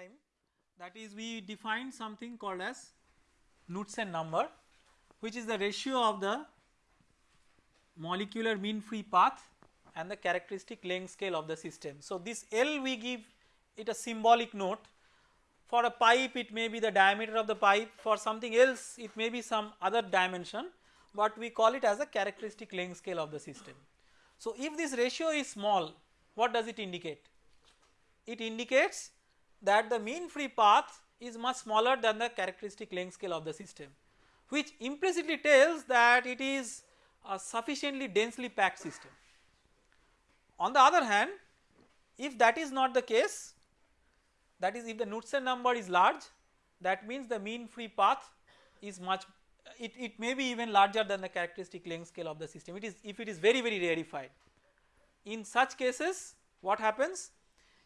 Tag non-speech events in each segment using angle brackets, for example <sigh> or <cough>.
time that is we defined something called as Knudsen number which is the ratio of the molecular mean free path and the characteristic length scale of the system. So, this L we give it a symbolic note for a pipe it may be the diameter of the pipe for something else it may be some other dimension but we call it as a characteristic length scale of the system. So, if this ratio is small what does it indicate? It indicates that the mean free path is much smaller than the characteristic length scale of the system which implicitly tells that it is a sufficiently densely packed system. On the other hand if that is not the case that is if the Knudsen number is large that means the mean free path is much it, it may be even larger than the characteristic length scale of the system it is if it is very very rarefied. In such cases what happens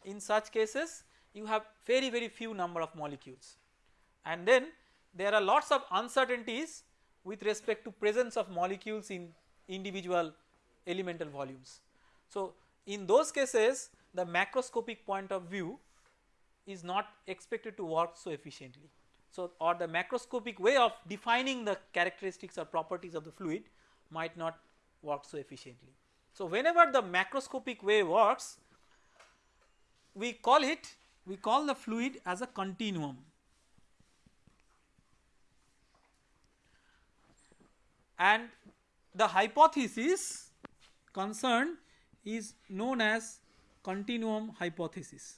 in such cases you have very very few number of molecules and then there are lots of uncertainties with respect to presence of molecules in individual elemental volumes. So, in those cases the macroscopic point of view is not expected to work so efficiently. So, or the macroscopic way of defining the characteristics or properties of the fluid might not work so efficiently. So, whenever the macroscopic way works we call it we call the fluid as a continuum and the hypothesis concerned is known as continuum hypothesis.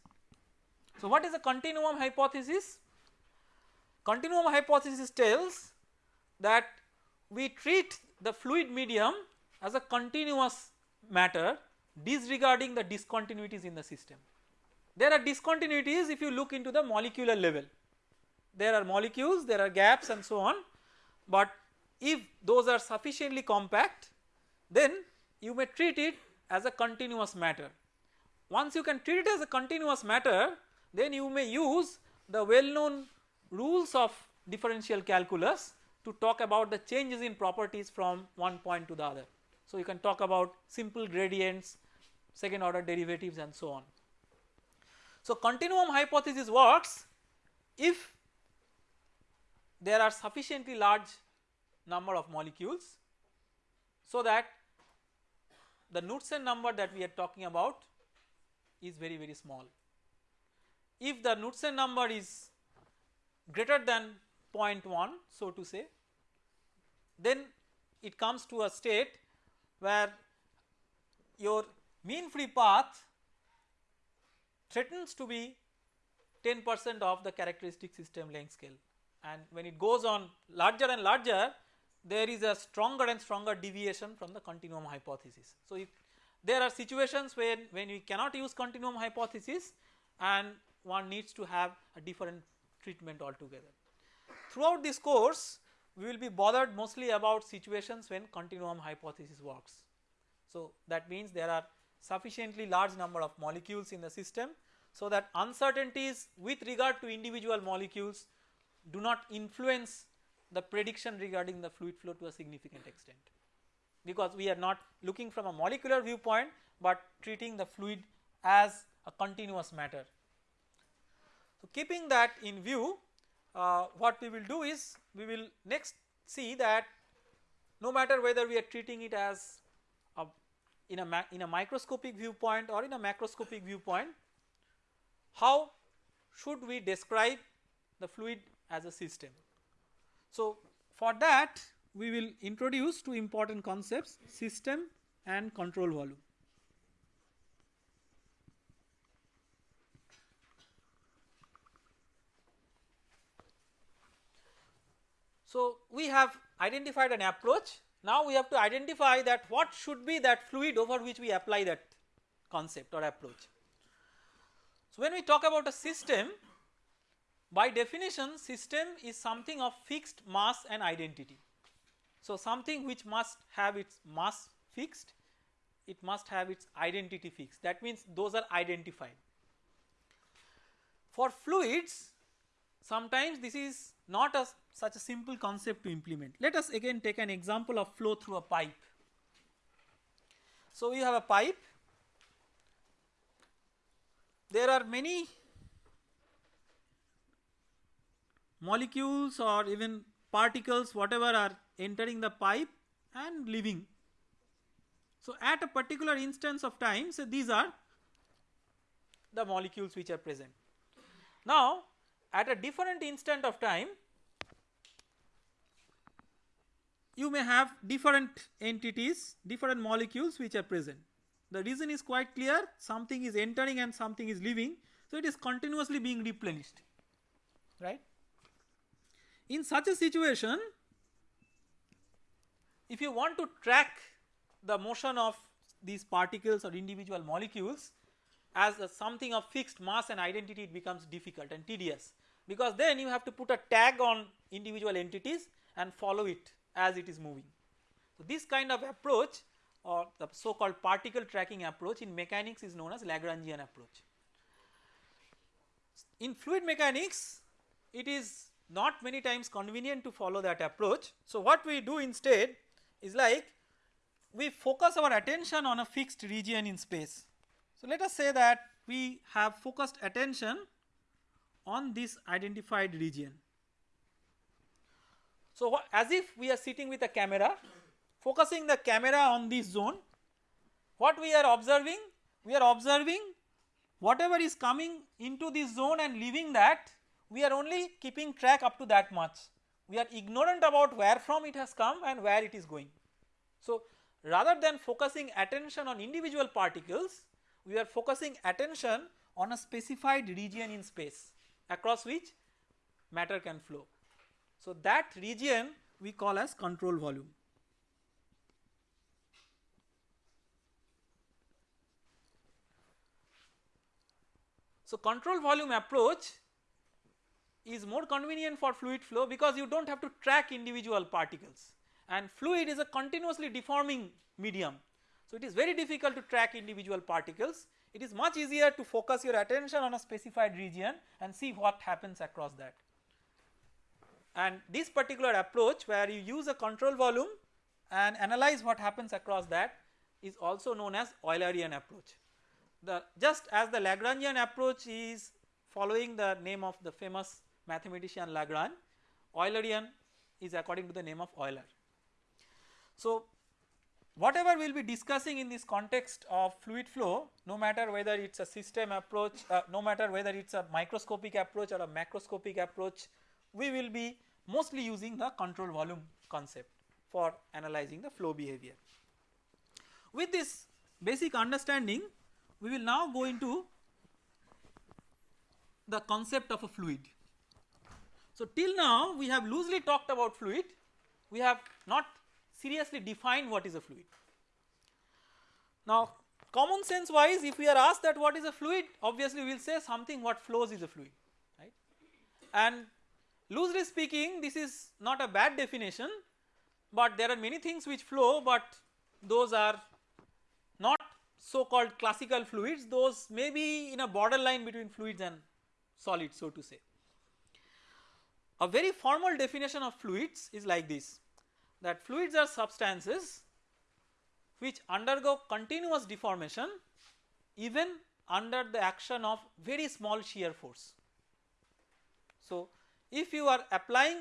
So, what is a continuum hypothesis? Continuum hypothesis tells that we treat the fluid medium as a continuous matter disregarding the discontinuities in the system. There are discontinuities if you look into the molecular level, there are molecules, there are gaps and so on, but if those are sufficiently compact then you may treat it as a continuous matter. Once you can treat it as a continuous matter then you may use the well known rules of differential calculus to talk about the changes in properties from one point to the other. So, you can talk about simple gradients, second order derivatives and so on. So, continuum hypothesis works if there are sufficiently large number of molecules so that the Knudsen number that we are talking about is very very small. If the Knudsen number is greater than 0.1 so to say then it comes to a state where your mean free path threatens to be 10 percent of the characteristic system length scale and when it goes on larger and larger there is a stronger and stronger deviation from the continuum hypothesis. So, if there are situations when, when we cannot use continuum hypothesis and one needs to have a different treatment altogether. Throughout this course we will be bothered mostly about situations when continuum hypothesis works. So, that means there are sufficiently large number of molecules in the system so that uncertainties with regard to individual molecules do not influence the prediction regarding the fluid flow to a significant extent because we are not looking from a molecular viewpoint but treating the fluid as a continuous matter. So, keeping that in view uh, what we will do is we will next see that no matter whether we are treating it as a in a in a microscopic viewpoint or in a macroscopic viewpoint how should we describe the fluid as a system. So, for that we will introduce two important concepts system and control volume. So, we have identified an approach now we have to identify that what should be that fluid over which we apply that concept or approach. So, when we talk about a system by definition system is something of fixed mass and identity. So, something which must have its mass fixed, it must have its identity fixed that means those are identified. For fluids sometimes this is not a such a simple concept to implement. Let us again take an example of flow through a pipe. So, we have a pipe, there are many molecules or even particles whatever are entering the pipe and leaving. So at a particular instance of time so these are the molecules which are present. Now at a different instant of time you may have different entities different molecules which are present. The reason is quite clear something is entering and something is leaving so it is continuously being replenished right. In such a situation if you want to track the motion of these particles or individual molecules as something of fixed mass and identity it becomes difficult and tedious because then you have to put a tag on individual entities and follow it as it is moving. So, this kind of approach or the so called particle tracking approach in mechanics is known as Lagrangian approach. In fluid mechanics it is not many times convenient to follow that approach. So, what we do instead is like we focus our attention on a fixed region in space. So, let us say that we have focused attention on this identified region. So, as if we are sitting with a camera focusing the camera on this zone what we are observing? We are observing whatever is coming into this zone and leaving that we are only keeping track up to that much. We are ignorant about where from it has come and where it is going. So, rather than focusing attention on individual particles, we are focusing attention on a specified region in space across which matter can flow. So, that region we call as control volume. So, control volume approach is more convenient for fluid flow because you do not have to track individual particles and fluid is a continuously deforming medium. So, it is very difficult to track individual particles it is much easier to focus your attention on a specified region and see what happens across that. And this particular approach where you use a control volume and analyze what happens across that is also known as Eulerian approach. The just as the Lagrangian approach is following the name of the famous mathematician Lagrange, Eulerian is according to the name of Euler. So, whatever we will be discussing in this context of fluid flow no matter whether it is a system approach uh, no matter whether it is a microscopic approach or a macroscopic approach we will be mostly using the control volume concept for analyzing the flow behavior. With this basic understanding we will now go into the concept of a fluid. So, till now we have loosely talked about fluid, we have not seriously defined what is a fluid. Now, common sense wise if we are asked that what is a fluid obviously we will say something what flows is a fluid right and loosely speaking this is not a bad definition but there are many things which flow but those are not so called classical fluids those may be in a borderline between fluids and solids so to say. A very formal definition of fluids is like this that fluids are substances which undergo continuous deformation even under the action of very small shear force. So, if you are applying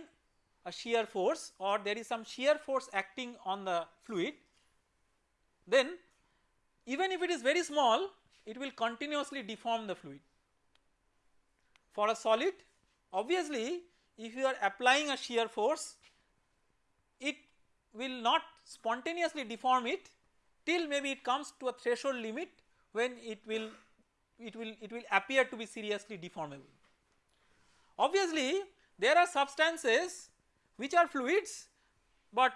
a shear force or there is some shear force acting on the fluid then even if it is very small it will continuously deform the fluid. For a solid obviously if you are applying a shear force it will not spontaneously deform it till maybe it comes to a threshold limit when it will it will it will appear to be seriously deformable. Obviously there are substances which are fluids but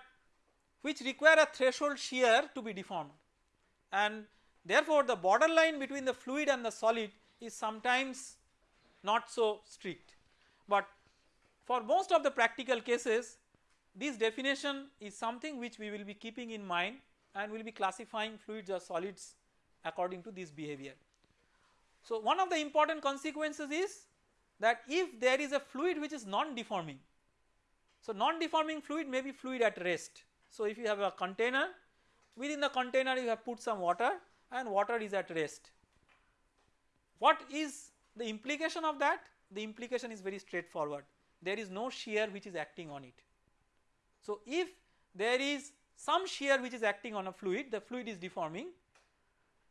which require a threshold shear to be deformed and therefore the borderline between the fluid and the solid is sometimes not so strict but for most of the practical cases this definition is something which we will be keeping in mind and we will be classifying fluids or solids according to this behavior. So, one of the important consequences is that if there is a fluid which is non-deforming, so non-deforming fluid may be fluid at rest. So, if you have a container within the container you have put some water and water is at rest. What is the implication of that? The implication is very straightforward there is no shear which is acting on it. So if there is some shear which is acting on a fluid the fluid is deforming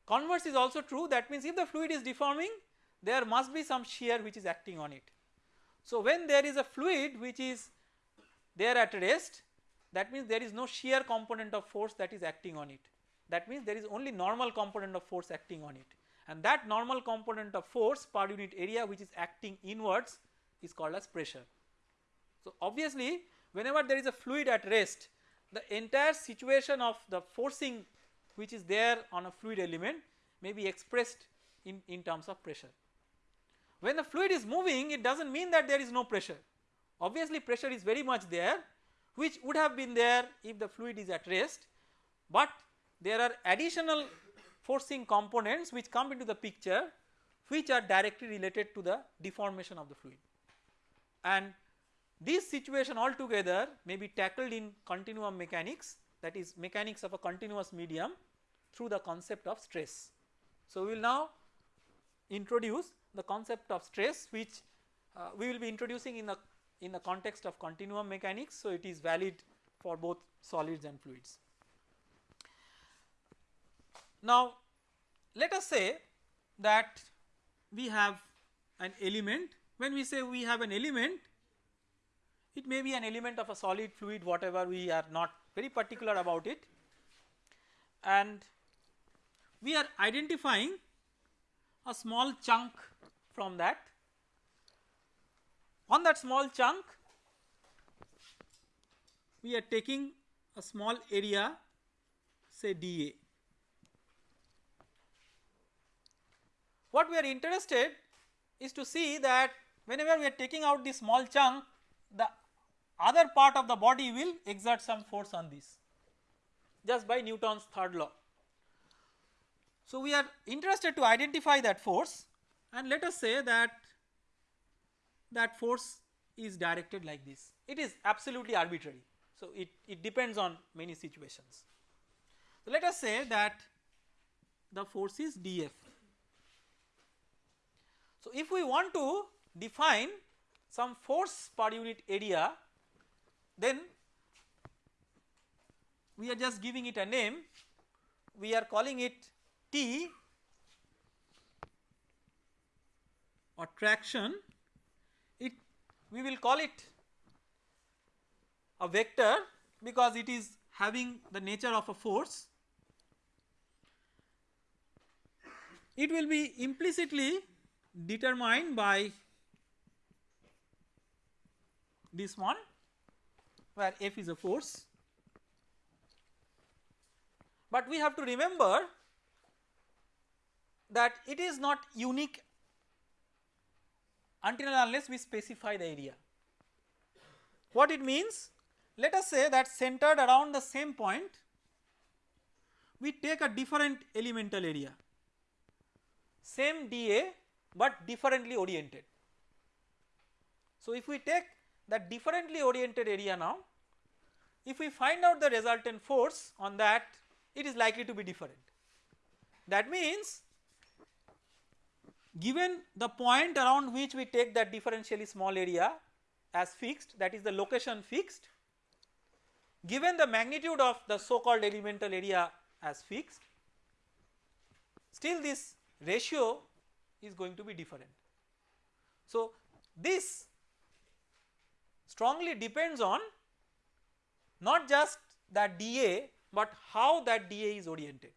converse is also true that means if the fluid is deforming there must be some shear which is acting on it. So when there is a fluid which is there at rest that means there is no shear component of force that is acting on it that means there is only normal component of force acting on it and that normal component of force per unit area which is acting inwards is called as pressure. So obviously whenever there is a fluid at rest the entire situation of the forcing which is there on a fluid element may be expressed in, in terms of pressure. When the fluid is moving it does not mean that there is no pressure obviously pressure is very much there which would have been there if the fluid is at rest but there are additional forcing components which come into the picture which are directly related to the deformation of the fluid and this situation altogether may be tackled in continuum mechanics that is mechanics of a continuous medium through the concept of stress. So, we will now introduce the concept of stress which uh, we will be introducing in the in the context of continuum mechanics. So, it is valid for both solids and fluids. Now, let us say that we have an element when we say we have an element it may be an element of a solid fluid whatever we are not very particular about it and we are identifying a small chunk from that. On that small chunk we are taking a small area say dA. What we are interested is to see that whenever we are taking out this small chunk the other part of the body will exert some force on this just by Newton's third law. So, we are interested to identify that force and let us say that that force is directed like this it is absolutely arbitrary. So, it, it depends on many situations. So, let us say that the force is dF. So, if we want to define some force per unit area then we are just giving it a name. We are calling it T or traction it we will call it a vector because it is having the nature of a force. It will be implicitly determined by this one where F is a force. But we have to remember that it is not unique until unless we specify the area. What it means? Let us say that centered around the same point we take a different elemental area same dA but differently oriented. So, if we take that differently oriented area now if we find out the resultant force on that it is likely to be different. That means given the point around which we take that differentially small area as fixed that is the location fixed given the magnitude of the so called elemental area as fixed still this ratio is going to be different. So, this strongly depends on not just that dA but how that dA is oriented.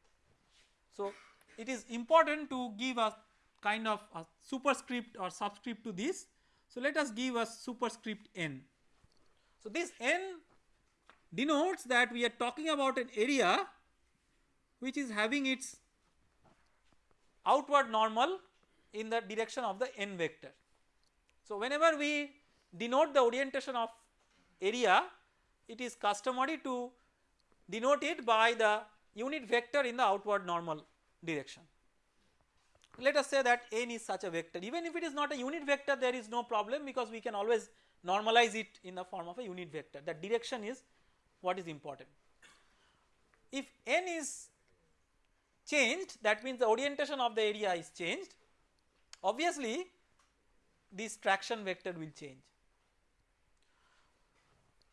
So, it is important to give a kind of a superscript or subscript to this. So, let us give a superscript n. So, this n denotes that we are talking about an area which is having its outward normal in the direction of the n vector. So, whenever we denote the orientation of area it is customary to denote it by the unit vector in the outward normal direction. Let us say that n is such a vector even if it is not a unit vector there is no problem because we can always normalize it in the form of a unit vector that direction is what is important. If n is changed that means the orientation of the area is changed obviously this traction vector will change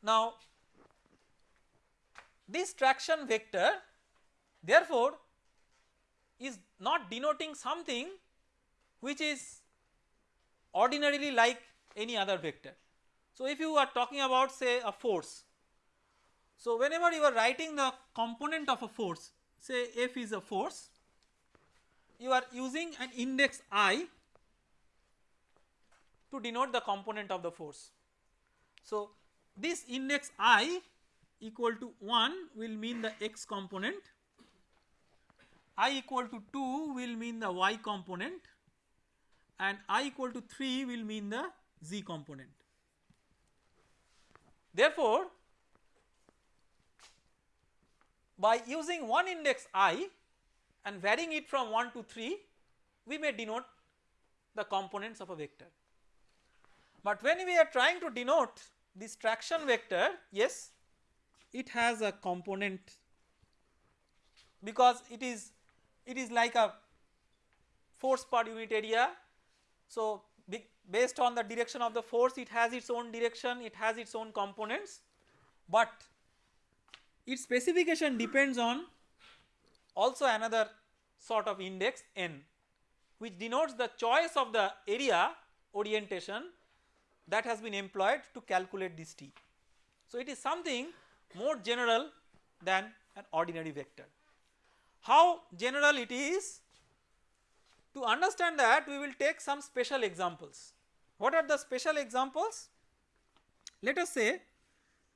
Now this traction vector therefore is not denoting something which is ordinarily like any other vector. So if you are talking about say a force, so whenever you are writing the component of a force say F is a force, you are using an index I to denote the component of the force. So this index I equal to 1 will mean the x component, I equal to 2 will mean the y component and I equal to 3 will mean the z component. Therefore, by using one index i and varying it from 1 to 3 we may denote the components of a vector. But when we are trying to denote this traction vector yes it has a component because it is it is like a force per unit area. So based on the direction of the force it has its own direction it has its own components but its specification depends on also another sort of index n which denotes the choice of the area orientation that has been employed to calculate this T. So it is something more general than an ordinary vector. How general it is? To understand that we will take some special examples. What are the special examples? Let us say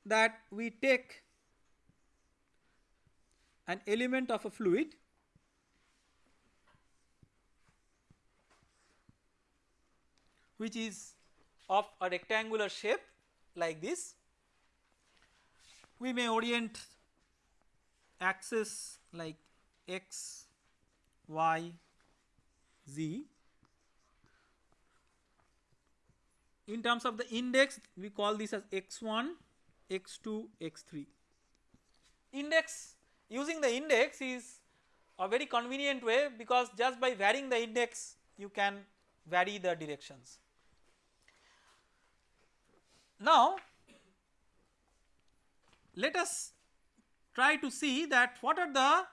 that we take an element of a fluid which is of a rectangular shape like this we may orient axis like x, y, z. In terms of the index we call this as x1, x2, x3. Index using the index is a very convenient way because just by varying the index you can vary the directions. Now let us try to see that what are the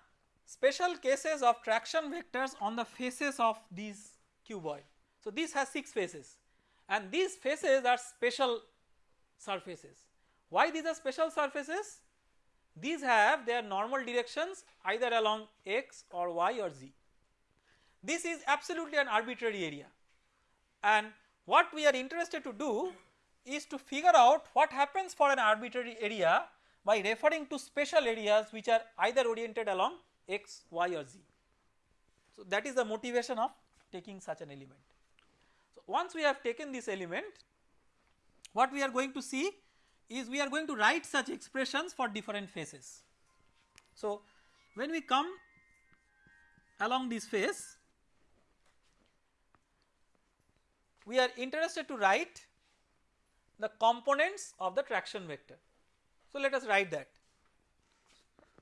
special cases of traction vectors on the faces of these cuboid. So this has 6 faces and these faces are special surfaces. Why these are special surfaces? These have their normal directions either along x or y or z. This is absolutely an arbitrary area and what we are interested to do is to figure out what happens for an arbitrary area by referring to special areas which are either oriented along x, y or z. So that is the motivation of taking such an element. So once we have taken this element what we are going to see is we are going to write such expressions for different faces. So when we come along this face we are interested to write the components of the traction vector. So let us write that.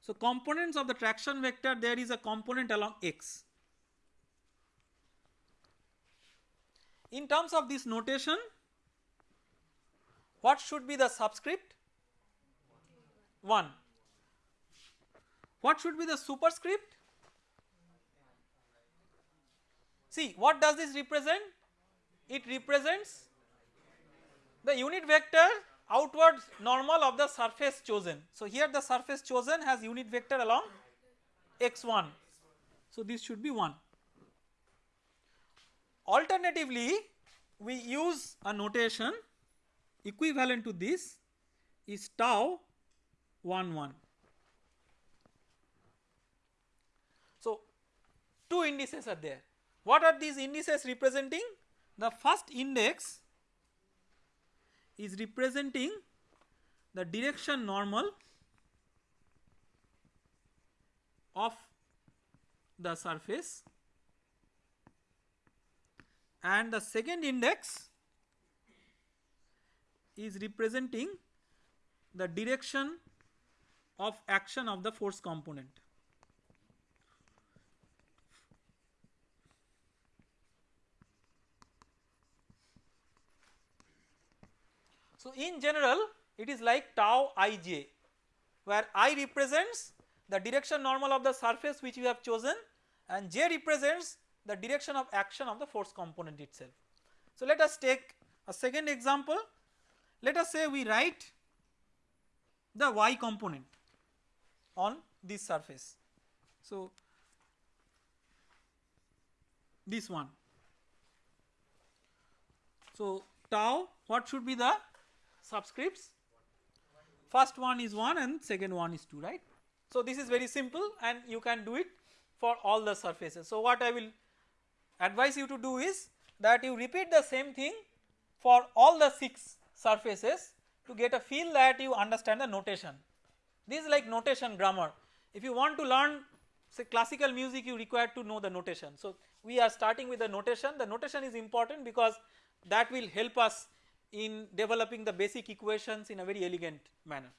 So components of the traction vector there is a component along x. In terms of this notation what should be the subscript? 1. What should be the superscript? See what does this represent? It represents the unit vector outward normal of the surface chosen. So here the surface chosen has unit vector along x1. So this should be 1. Alternatively we use a notation equivalent to this is tau 1 1. So two indices are there. What are these indices representing? The first index is representing the direction normal of the surface and the second index is representing the direction of action of the force component. So, in general it is like tau ij where i represents the direction normal of the surface which you have chosen and j represents the direction of action of the force component itself. So let us take a second example let us say we write the y component on this surface. So this one. So tau what should be the subscripts first one is 1 and second one is 2 right. So this is very simple and you can do it for all the surfaces. So what I will advise you to do is that you repeat the same thing for all the 6 surfaces to get a feel that you understand the notation. This is like notation grammar. If you want to learn say classical music you require to know the notation. So we are starting with the notation, the notation is important because that will help us in developing the basic equations in a very elegant manner.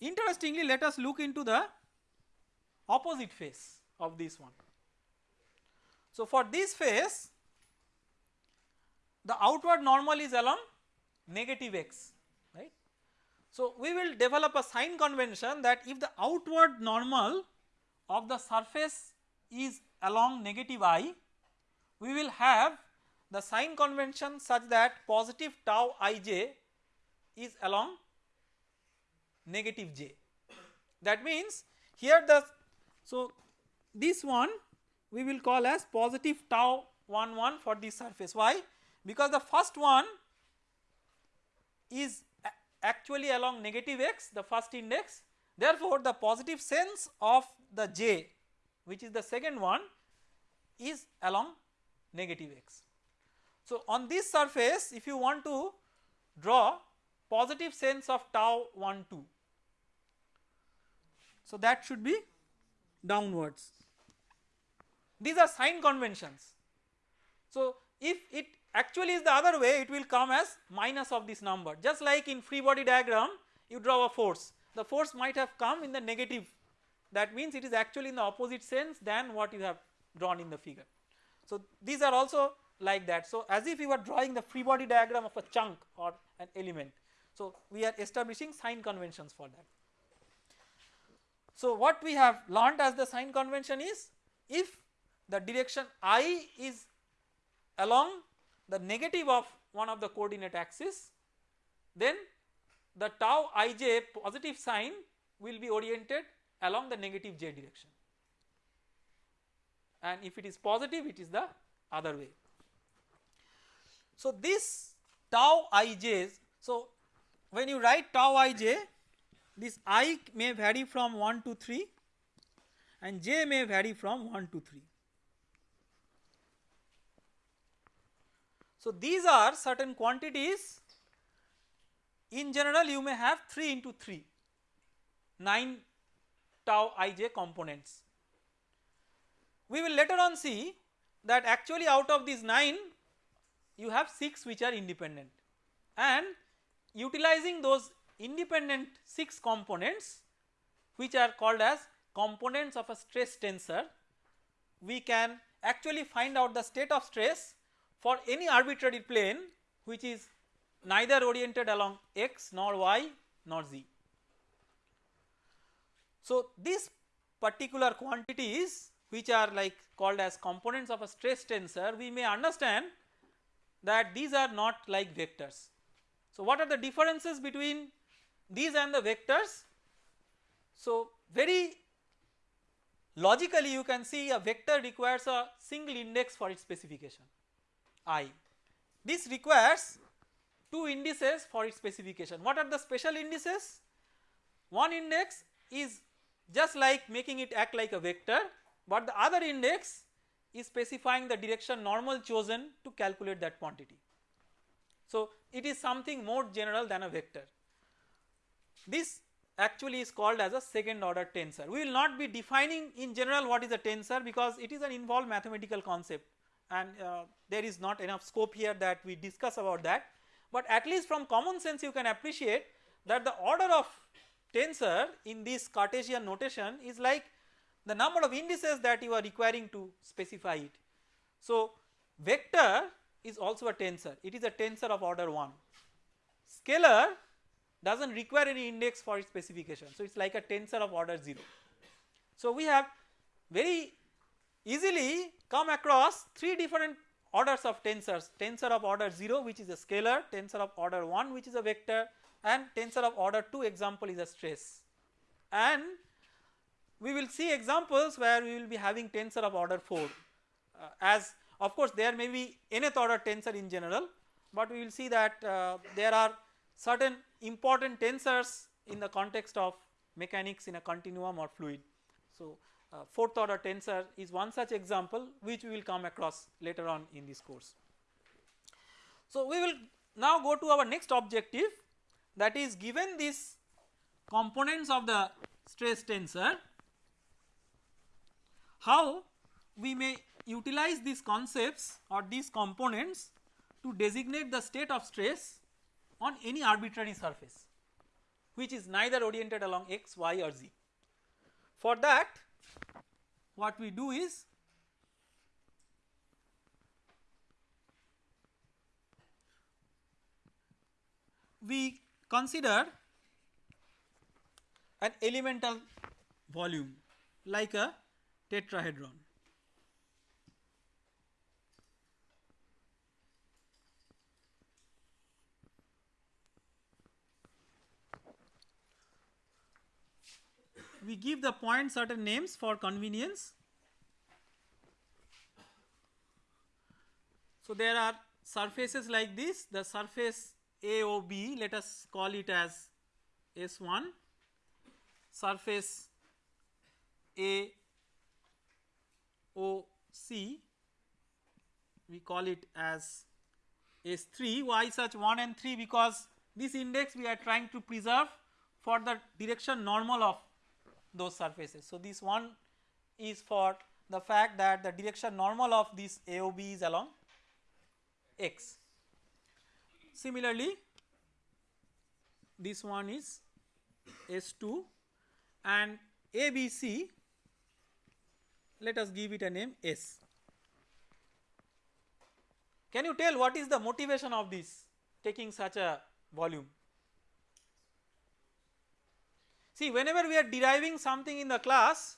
Interestingly let us look into the opposite face of this one. So for this face the outward normal is along negative x right. So we will develop a sign convention that if the outward normal of the surface is along negative i we will have the sign convention such that positive tau ij is along negative j. That means here the so this one we will call as positive tau 1 1 for this surface. Why? Because the first one is actually along negative x the first index therefore the positive sense of the j which is the second one is along negative x. So on this surface if you want to draw positive sense of tau 1 2 so that should be downwards. These are sign conventions. So if it actually is the other way it will come as minus of this number just like in free body diagram you draw a force the force might have come in the negative that means it is actually in the opposite sense than what you have drawn in the figure. So these are also like that so as if you were drawing the free body diagram of a chunk or an element so we are establishing sign conventions for that. So what we have learned as the sign convention is if the direction i is along the negative of one of the coordinate axis then the tau ij positive sign will be oriented along the negative j direction and if it is positive it is the other way. So this tau ij's so when you write tau ij this i may vary from 1 to 3 and j may vary from 1 to 3. So these are certain quantities in general you may have 3 into 3 9 tau ij components. We will later on see that actually out of these 9 you have 6 which are independent and utilizing those independent 6 components which are called as components of a stress tensor we can actually find out the state of stress for any arbitrary plane which is neither oriented along x nor y nor z. So these particular quantities which are like called as components of a stress tensor we may understand that these are not like vectors. So what are the differences between these and the vectors. So very logically you can see a vector requires a single index for its specification i. This requires two indices for its specification. What are the special indices? One index is just like making it act like a vector but the other index is specifying the direction normal chosen to calculate that quantity. So it is something more general than a vector. This actually is called as a second order tensor. We will not be defining in general what is a tensor because it is an involved mathematical concept and uh, there is not enough scope here that we discuss about that. But at least from common sense you can appreciate that the order of tensor in this Cartesian notation is like the number of indices that you are requiring to specify it. So vector is also a tensor, it is a tensor of order 1 scalar does not require any index for its specification. So, it is like a tensor of order 0. So, we have very easily come across 3 different orders of tensors tensor of order 0 which is a scalar, tensor of order 1 which is a vector and tensor of order 2 example is a stress. And we will see examples where we will be having tensor of order 4 uh, as of course there may be nth order tensor in general, but we will see that uh, there are certain important tensors in the context of mechanics in a continuum or fluid. So, uh, fourth order tensor is one such example which we will come across later on in this course. So, we will now go to our next objective that is given these components of the stress tensor how we may utilize these concepts or these components to designate the state of stress on any arbitrary surface which is neither oriented along x, y or z. For that what we do is we consider an elemental volume like a tetrahedron. We give the point certain names for convenience. So, there are surfaces like this the surface AOB let us call it as S1 surface A OC we call it as S3 why such 1 and 3 because this index we are trying to preserve for the direction normal of those surfaces. So, this one is for the fact that the direction normal of this AOB is along x. Similarly, this one is S2 and ABC let us give it a name S. Can you tell what is the motivation of this taking such a volume? See whenever we are deriving something in the class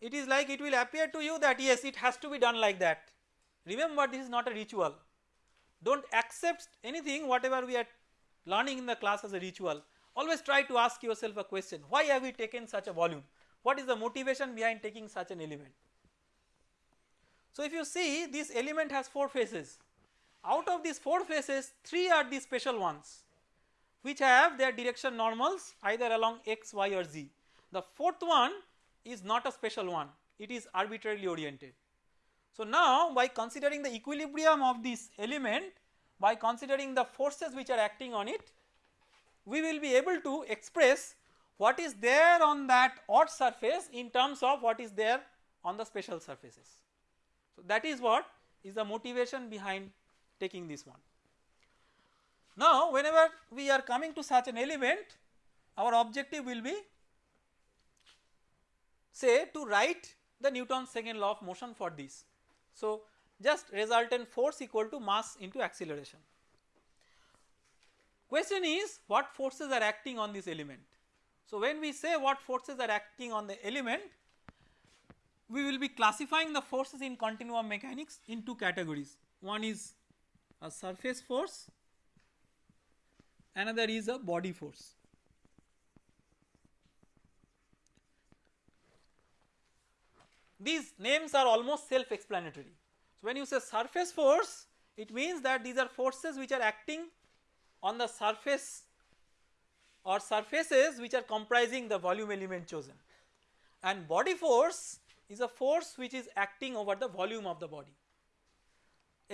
it is like it will appear to you that yes it has to be done like that. Remember this is not a ritual do not accept anything whatever we are learning in the class as a ritual always try to ask yourself a question why have we taken such a volume what is the motivation behind taking such an element. So, if you see this element has 4 faces out of these 4 faces 3 are the special ones which have their direction normals either along x, y or z. The fourth one is not a special one it is arbitrarily oriented. So, now by considering the equilibrium of this element by considering the forces which are acting on it we will be able to express what is there on that odd surface in terms of what is there on the special surfaces. So, that is what is the motivation behind taking this one. Now, whenever we are coming to such an element our objective will be say to write the Newton's second law of motion for this. So, just resultant force equal to mass into acceleration. Question is what forces are acting on this element. So, when we say what forces are acting on the element we will be classifying the forces in continuum mechanics in two categories. One is a surface force, another is a body force. These names are almost self explanatory. So, when you say surface force it means that these are forces which are acting on the surface or surfaces which are comprising the volume element chosen and body force is a force which is acting over the volume of the body.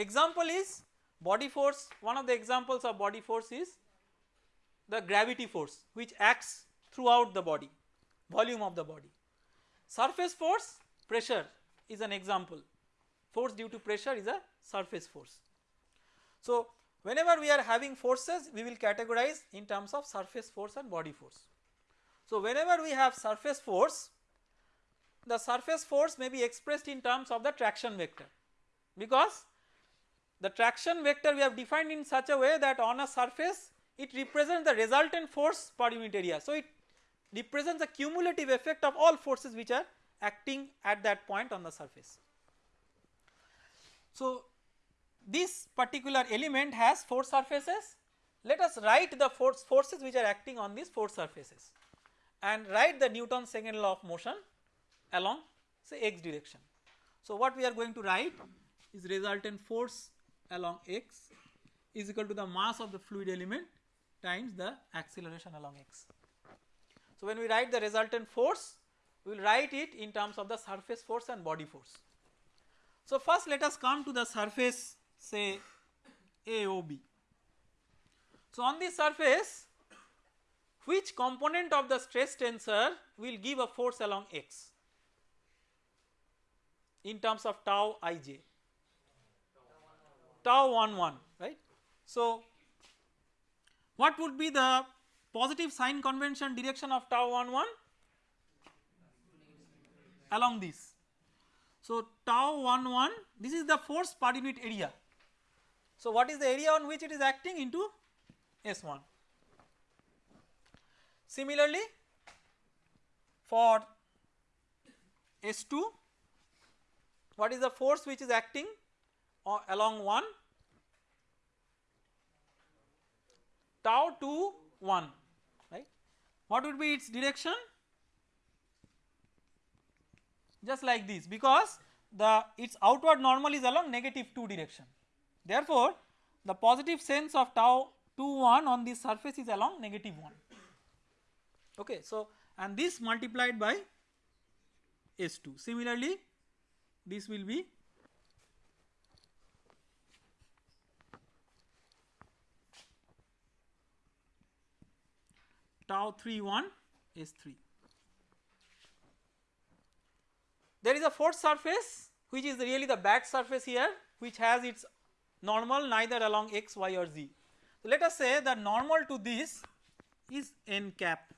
Example is body force one of the examples of body force is the gravity force which acts throughout the body volume of the body. Surface force pressure is an example force due to pressure is a surface force. So whenever we are having forces we will categorize in terms of surface force and body force. So whenever we have surface force the surface force may be expressed in terms of the traction vector because the traction vector we have defined in such a way that on a surface it represents the resultant force per unit area. So, it represents the cumulative effect of all forces which are acting at that point on the surface. So, this particular element has four surfaces let us write the force forces which are acting on these four surfaces and write the Newton's second law of motion along say x direction. So, what we are going to write is resultant force along x is equal to the mass of the fluid element times the acceleration along x. So, when we write the resultant force we will write it in terms of the surface force and body force. So, first let us come to the surface say AOB. So, on this surface which component of the stress tensor will give a force along x in terms of tau ij tau 1 1 right. So, what would be the positive sign convention direction of tau 1 1 along this. So, tau 1 1 this is the force per unit area. So, what is the area on which it is acting into S1. Similarly, for S2 what is the force which is acting along 1 tau 2 1 right? What would be its direction? Just like this because the its outward normal is along negative 2 direction. Therefore the positive sense of tau 2 1 on this surface is along negative 1 okay. So and this multiplied by S2 similarly this will be tau 3 1 S3. There is a fourth surface which is really the back surface here which has its normal neither along x, y or z. So, let us say the normal to this is n cap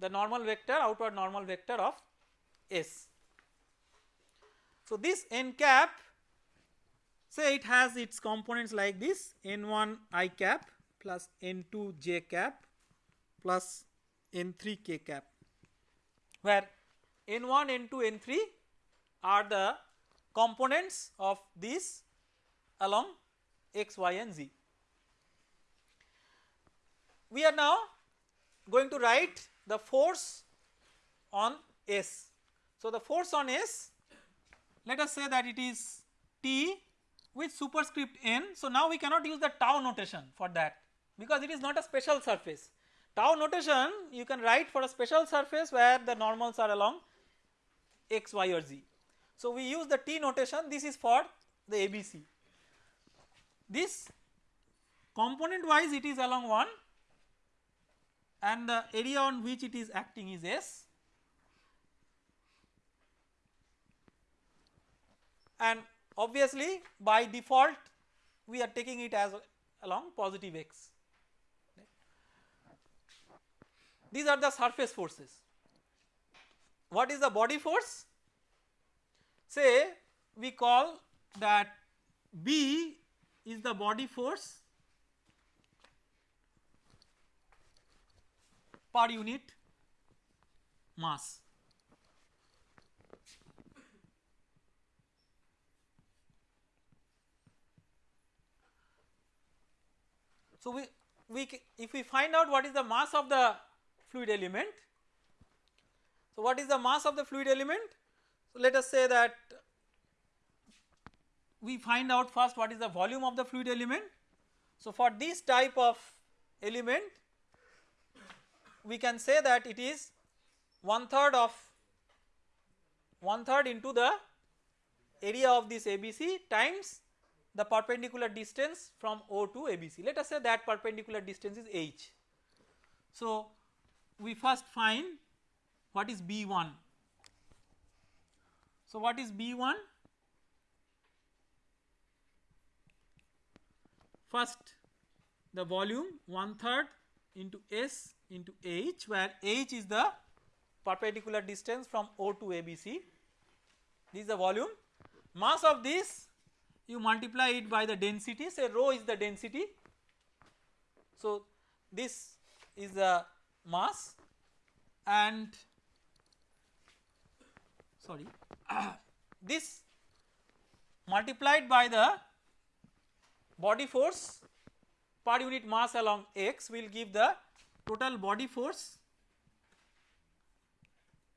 the normal vector outward normal vector of S. So, this n cap say it has its components like this n1 i cap plus n2 j cap plus n3 k cap where n1 n2 n3 are the components of this along x y and z we are now going to write the force on S. So, the force on S let us say that it is T with superscript n. So, now we cannot use the tau notation for that because it is not a special surface. Tau notation you can write for a special surface where the normals are along x, y or z. So, we use the T notation this is for the ABC. This component wise it is along 1 and the area on which it is acting is S and obviously by default we are taking it as along positive x. These are the surface forces. What is the body force? Say we call that B is the body force per unit mass. So, we, we if we find out what is the mass of the fluid element. So, what is the mass of the fluid element? So, let us say that we find out first what is the volume of the fluid element. So, for this type of element we can say that it is one third of one third into the area of this ABC times the perpendicular distance from O to ABC. Let us say that perpendicular distance is h. So, we first find what is B1. So, what is B1? First the volume one third into S into h where h is the perpendicular distance from O to ABC. This is the volume. Mass of this you multiply it by the density say rho is the density. So, this is the mass and sorry <coughs> this multiplied by the body force per unit mass along x will give the total body force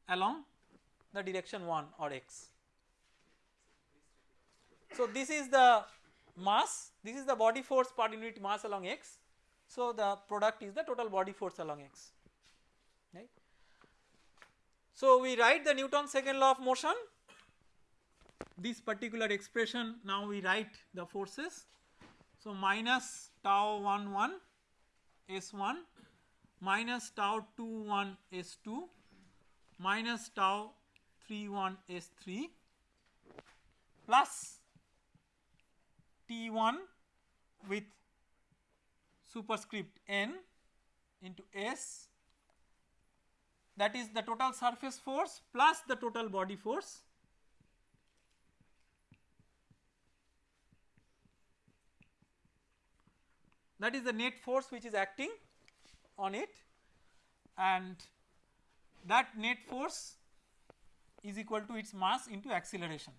along the direction 1 or x. So, this is the mass, this is the body force per unit mass along x. So, the product is the total body force along x. So, we write the Newton's second law of motion this particular expression now we write the forces. So, minus tau 1 1 S 1 minus tau 2 1 S 2 minus tau 3 1 S 3 plus T 1 with superscript n into S. That is the total surface force plus the total body force. That is the net force which is acting on it. And that net force is equal to its mass into acceleration.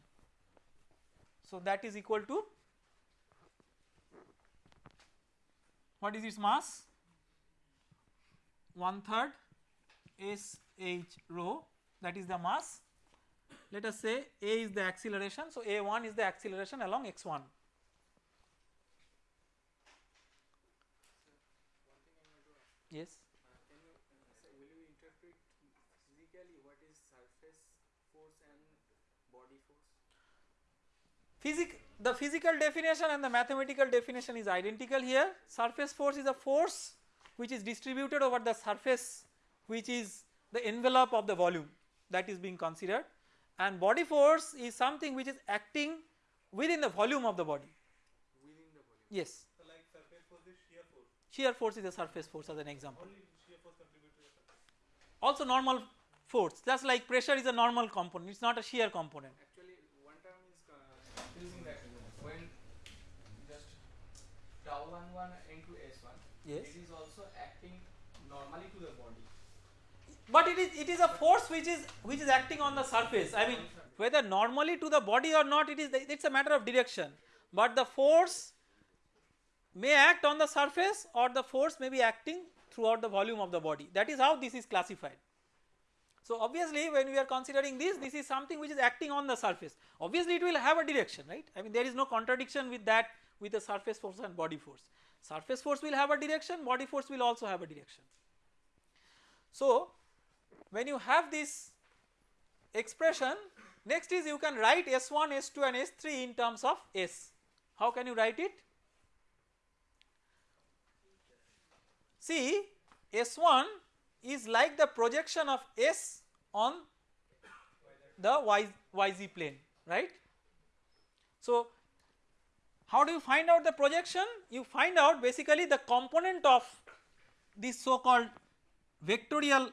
So, that is equal to what is its mass 1 third S h rho that is the mass let us say a is the acceleration. So, a 1 is the acceleration along x 1 Yes. The physical definition and the mathematical definition is identical here. Surface force is a force which is distributed over the surface which is the envelope of the volume that is being considered and body force is something which is acting within the volume of the body. Within the volume. Yes. So like surface force is shear force. Shear force is a surface force as an example. Only shear force contribute to the surface. Also normal force just like pressure is a normal component it is not a shear component. Actually, one term is uh, using that when just tau 1 1 into S1, Yes. it is also acting normally to the body. But it is it is a force which is which is acting on the surface. I mean whether normally to the body or not it is it's a matter of direction. But the force may act on the surface or the force may be acting throughout the volume of the body. That is how this is classified. So obviously when we are considering this this is something which is acting on the surface. Obviously it will have a direction right. I mean there is no contradiction with that with the surface force and body force. Surface force will have a direction body force will also have a direction. So when you have this expression next is you can write S1, S2 and S3 in terms of S. How can you write it? See S1 is like the projection of S on the y, yz plane right. So how do you find out the projection? You find out basically the component of this so called vectorial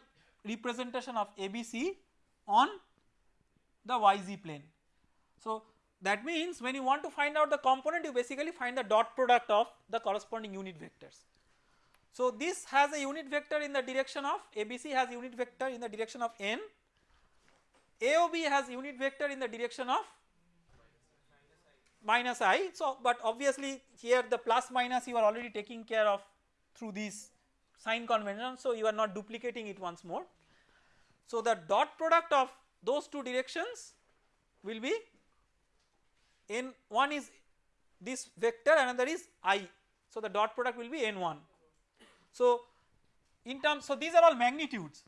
representation of ABC on the yz plane. So that means when you want to find out the component you basically find the dot product of the corresponding unit vectors. So this has a unit vector in the direction of ABC has unit vector in the direction of n, AOB has unit vector in the direction of minus i. So but obviously here the plus minus you are already taking care of through these sign convention so you are not duplicating it once more. So the dot product of those two directions will be n one is this vector another is i. So the dot product will be n1. So in terms so these are all magnitudes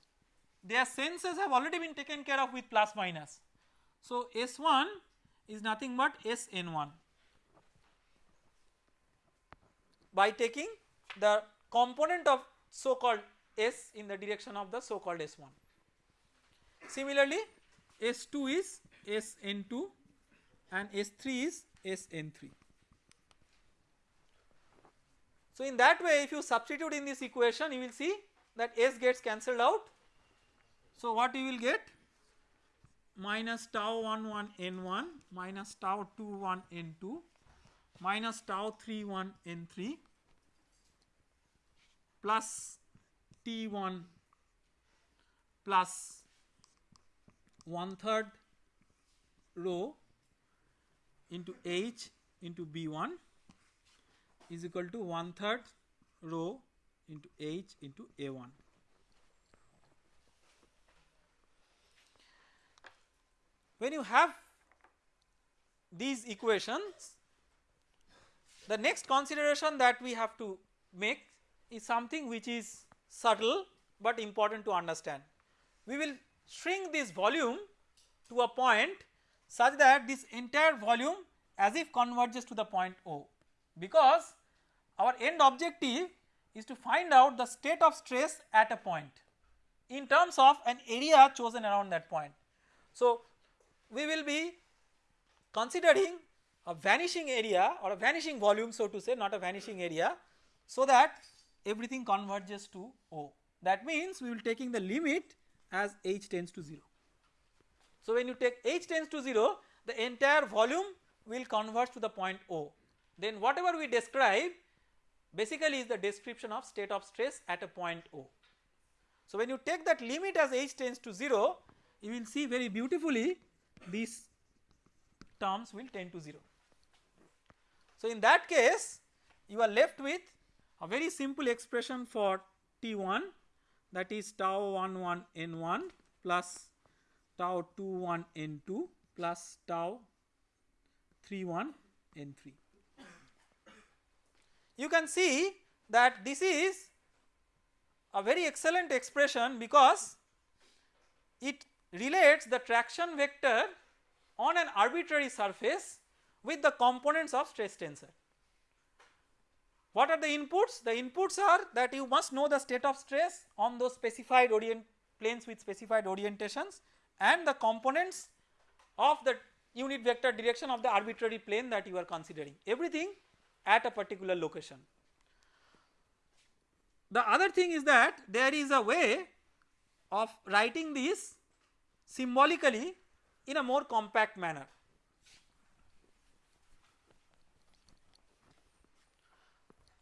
their senses have already been taken care of with plus minus. So S1 is nothing but Sn1 by taking the component of so called S in the direction of the so called S1. Similarly S2 is Sn2 and S3 is Sn3. So in that way if you substitute in this equation you will see that S gets cancelled out. So what you will get minus tau 1 1 n1 minus tau 2 1 n2 minus tau 3 1 n3 plus T1 plus one third rho into H into B1 is equal to one third rho into H into A1. When you have these equations the next consideration that we have to make is something which is subtle but important to understand. We will shrink this volume to a point such that this entire volume as if converges to the point O because our end objective is to find out the state of stress at a point in terms of an area chosen around that point. So, we will be considering a vanishing area or a vanishing volume so to say not a vanishing area so that everything converges to O. That means we will taking the limit as h tends to 0. So, when you take h tends to 0 the entire volume will converge to the point O then whatever we describe basically is the description of state of stress at a point O. So, when you take that limit as h tends to 0 you will see very beautifully these terms will tend to 0. So, in that case you are left with a very simple expression for T1 that is tau 1 1 n 1 plus tau 2 1 n 2 plus tau 3 1 n 3. You can see that this is a very excellent expression because it relates the traction vector on an arbitrary surface with the components of stress tensor. What are the inputs? The inputs are that you must know the state of stress on those specified orient planes with specified orientations and the components of the unit vector direction of the arbitrary plane that you are considering everything at a particular location. The other thing is that there is a way of writing this symbolically in a more compact manner.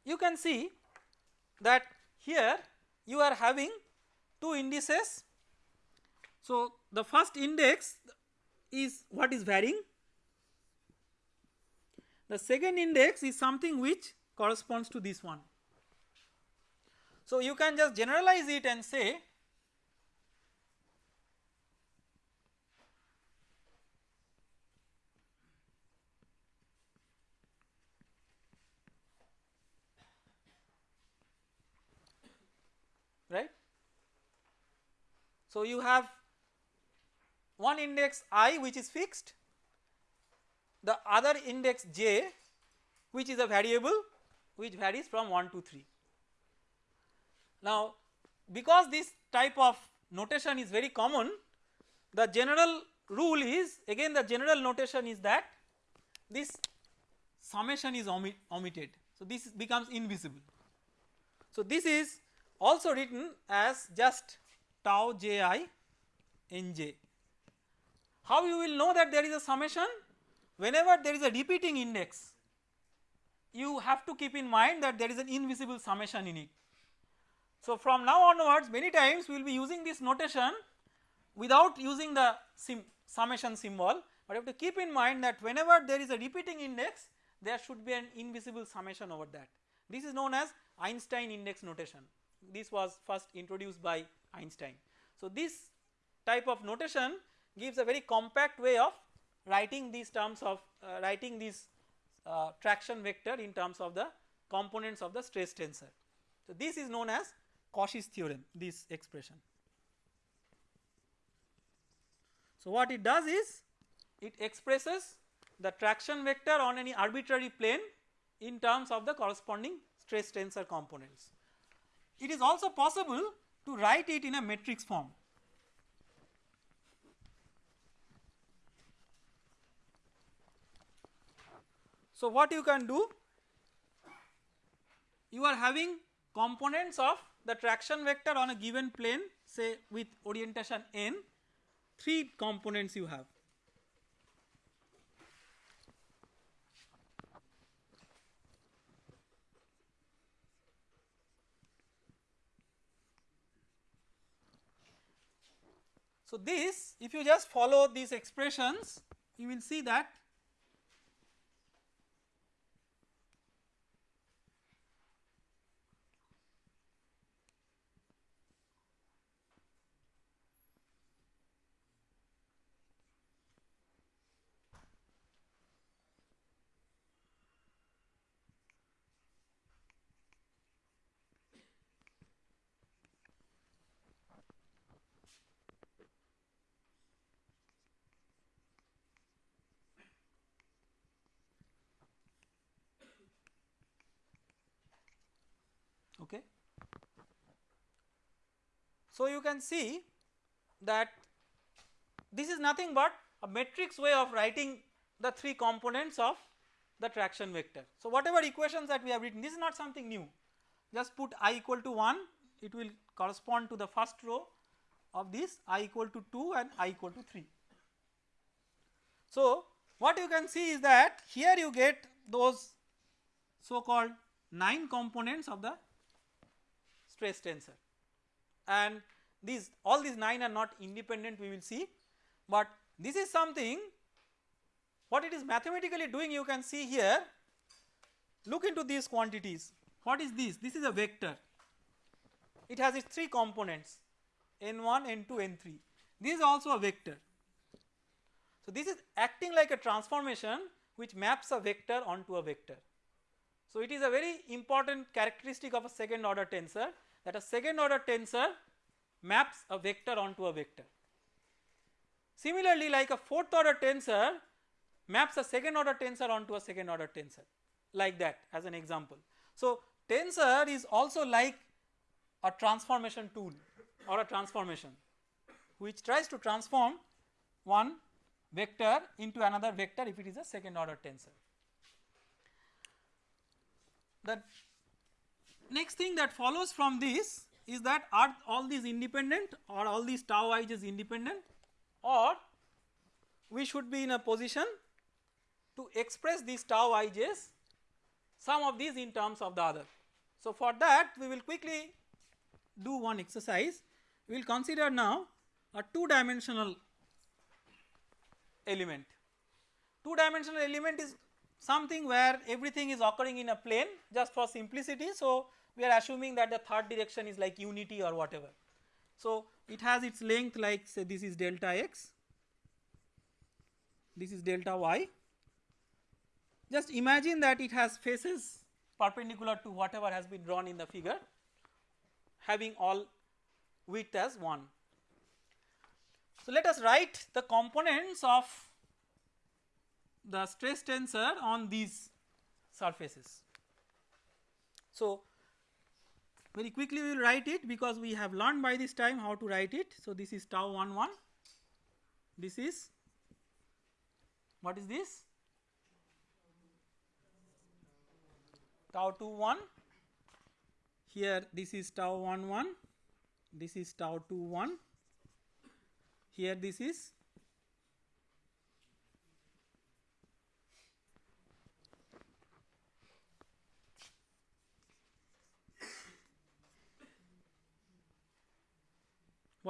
You can see that here you are having two indices. So, the first index is what is varying, the second index is something which corresponds to this one. So, you can just generalize it and say right. So, you have one index i which is fixed, the other index j which is a variable which varies from 1 to 3. Now, because this type of notation is very common the general rule is again the general notation is that this summation is omit, omitted. So, this becomes invisible. So, this is also written as just tau j i n j. How you will know that there is a summation? Whenever there is a repeating index, you have to keep in mind that there is an invisible summation in it. So, from now onwards many times we will be using this notation without using the sim summation symbol, but you have to keep in mind that whenever there is a repeating index there should be an invisible summation over that. This is known as Einstein index notation this was first introduced by Einstein. So, this type of notation gives a very compact way of writing these terms of uh, writing this uh, traction vector in terms of the components of the stress tensor. So, this is known as Cauchy's theorem this expression. So, what it does is it expresses the traction vector on any arbitrary plane in terms of the corresponding stress tensor components. It is also possible to write it in a matrix form. So, what you can do? You are having components of the traction vector on a given plane say with orientation n, 3 components you have. So, this if you just follow these expressions you will see that okay. So, you can see that this is nothing but a matrix way of writing the three components of the traction vector. So, whatever equations that we have written this is not something new just put i equal to 1 it will correspond to the first row of this i equal to 2 and i equal to 3. So, what you can see is that here you get those so called 9 components of the stress tensor. And these all these 9 are not independent we will see. But this is something what it is mathematically doing you can see here. Look into these quantities. What is this? This is a vector. It has its 3 components n1 n2 n3 this is also a vector. So this is acting like a transformation which maps a vector onto a vector. So it is a very important characteristic of a second order tensor that a second order tensor maps a vector onto a vector. Similarly like a fourth order tensor maps a second order tensor onto a second order tensor like that as an example. So tensor is also like a transformation tool or a transformation which tries to transform one vector into another vector if it is a second order tensor. The next thing that follows from this is that are all these independent or all these tau i is independent or we should be in a position to express these tau ij's some of these in terms of the other. So, for that we will quickly do one exercise we will consider now a two dimensional element. Two dimensional element is something where everything is occurring in a plane just for simplicity. So, we are assuming that the third direction is like unity or whatever. So, it has its length like say this is delta x, this is delta y. Just imagine that it has faces perpendicular to whatever has been drawn in the figure having all width as 1. So, let us write the components of the stress tensor on these surfaces. So, very quickly we will write it because we have learned by this time how to write it. So, this is tau 1 1, this is what is this? Tau 2 1, here this is tau 1 1, this is tau 2 1, here this is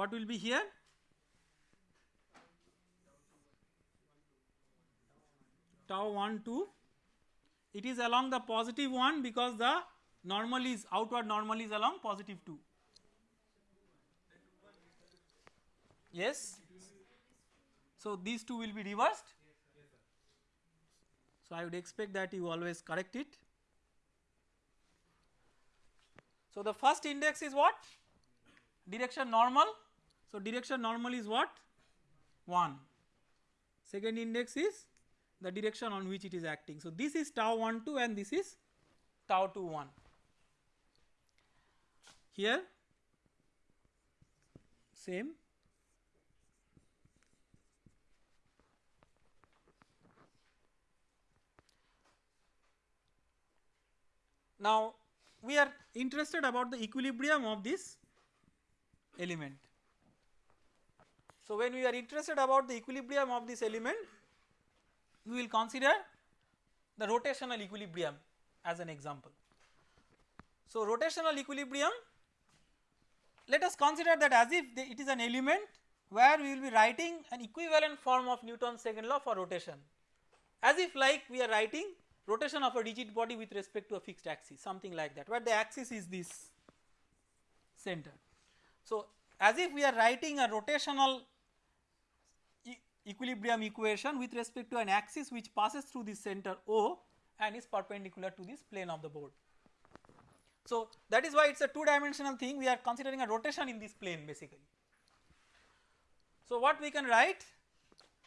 what will be here? Tau 1 2 it is along the positive 1 because the normal is outward normal is along positive 2 yes? So these two will be reversed? So i would expect that you always correct it. So the first index is what? Direction normal so direction normal is what? 1 second index is the direction on which it is acting. So this is tau 1 2 and this is tau 2 1 here same. Now we are interested about the equilibrium of this element. So, when we are interested about the equilibrium of this element, we will consider the rotational equilibrium as an example. So, rotational equilibrium let us consider that as if it is an element where we will be writing an equivalent form of Newton's second law for rotation as if like we are writing rotation of a rigid body with respect to a fixed axis something like that where the axis is this center. So, as if we are writing a rotational equilibrium equation with respect to an axis which passes through this center O and is perpendicular to this plane of the board. So, that is why it is a two dimensional thing we are considering a rotation in this plane basically. So, what we can write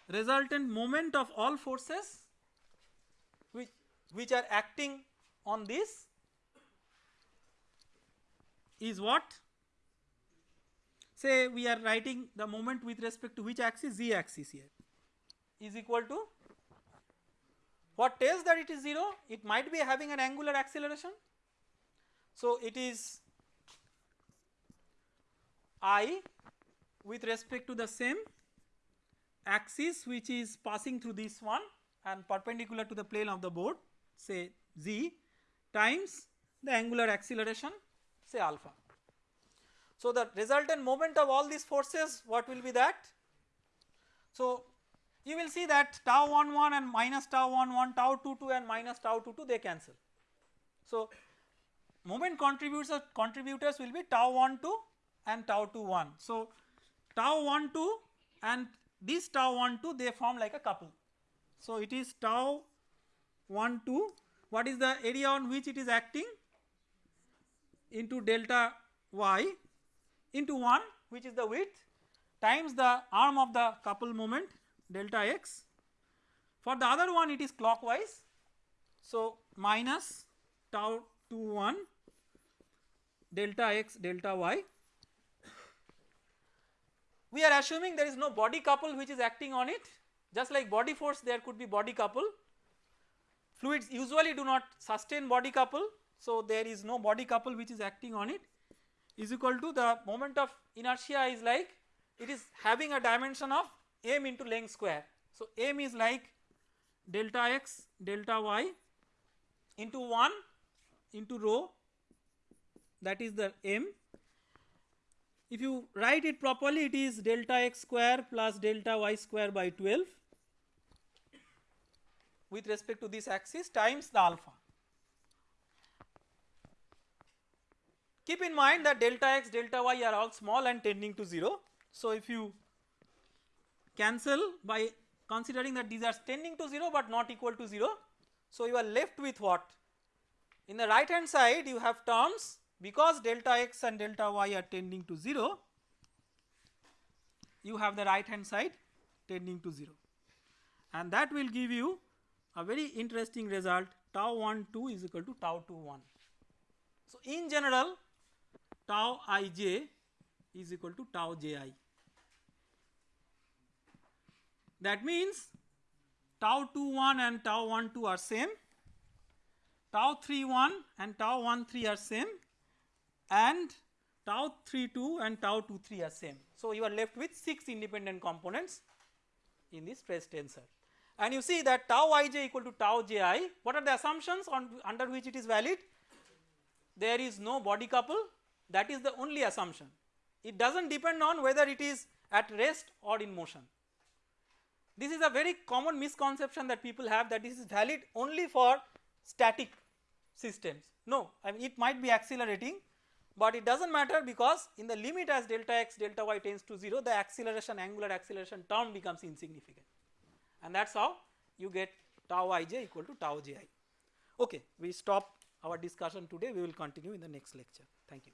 resultant moment of all forces which, which are acting on this is what say we are writing the moment with respect to which axis z axis here is equal to what tells that it is 0 it might be having an angular acceleration. So, it is i with respect to the same axis which is passing through this one and perpendicular to the plane of the board say z times the angular acceleration say alpha. So, the resultant moment of all these forces what will be that? So, you will see that tau 1 1 and minus tau 1 1 tau 2 2 and minus tau 2 2 they cancel. So, moment contributors contributors will be tau 1 2 and tau 2 1. So, tau 1 2 and this tau 1 2 they form like a couple. So, it is tau 1 2 what is the area on which it is acting into delta y into 1 which is the width times the arm of the couple moment delta x. For the other one it is clockwise. So, minus tau 2 1 delta x delta y. We are assuming there is no body couple which is acting on it just like body force there could be body couple. Fluids usually do not sustain body couple. So, there is no body couple which is acting on it is equal to the moment of inertia is like it is having a dimension of m into length square. So, m is like delta x delta y into 1 into rho that is the m. If you write it properly it is delta x square plus delta y square by 12 with respect to this axis times the alpha. Keep in mind that delta x delta y are all small and tending to 0. So, if you cancel by considering that these are tending to 0 but not equal to 0. So, you are left with what? In the right hand side you have terms because delta x and delta y are tending to 0 you have the right hand side tending to 0 and that will give you a very interesting result tau 1 2 is equal to tau 2 1. So, in general tau i j is equal to tau j i. That means tau 2 1 and tau 1 2 are same, tau 3 1 and tau 1 3 are same. And tau 3 2 and tau 2 3 are same. So, you are left with 6 independent components in this stress tensor. And you see that tau ij equal to tau ji what are the assumptions on under which it is valid? There is no body couple that is the only assumption. It does not depend on whether it is at rest or in motion. This is a very common misconception that people have that this is valid only for static systems. No I mean it might be accelerating but it does not matter because in the limit as delta x delta y tends to 0 the acceleration angular acceleration term becomes insignificant. And that is how you get tau ij equal to tau ji. Okay, we stop our discussion today. We will continue in the next lecture. Thank you.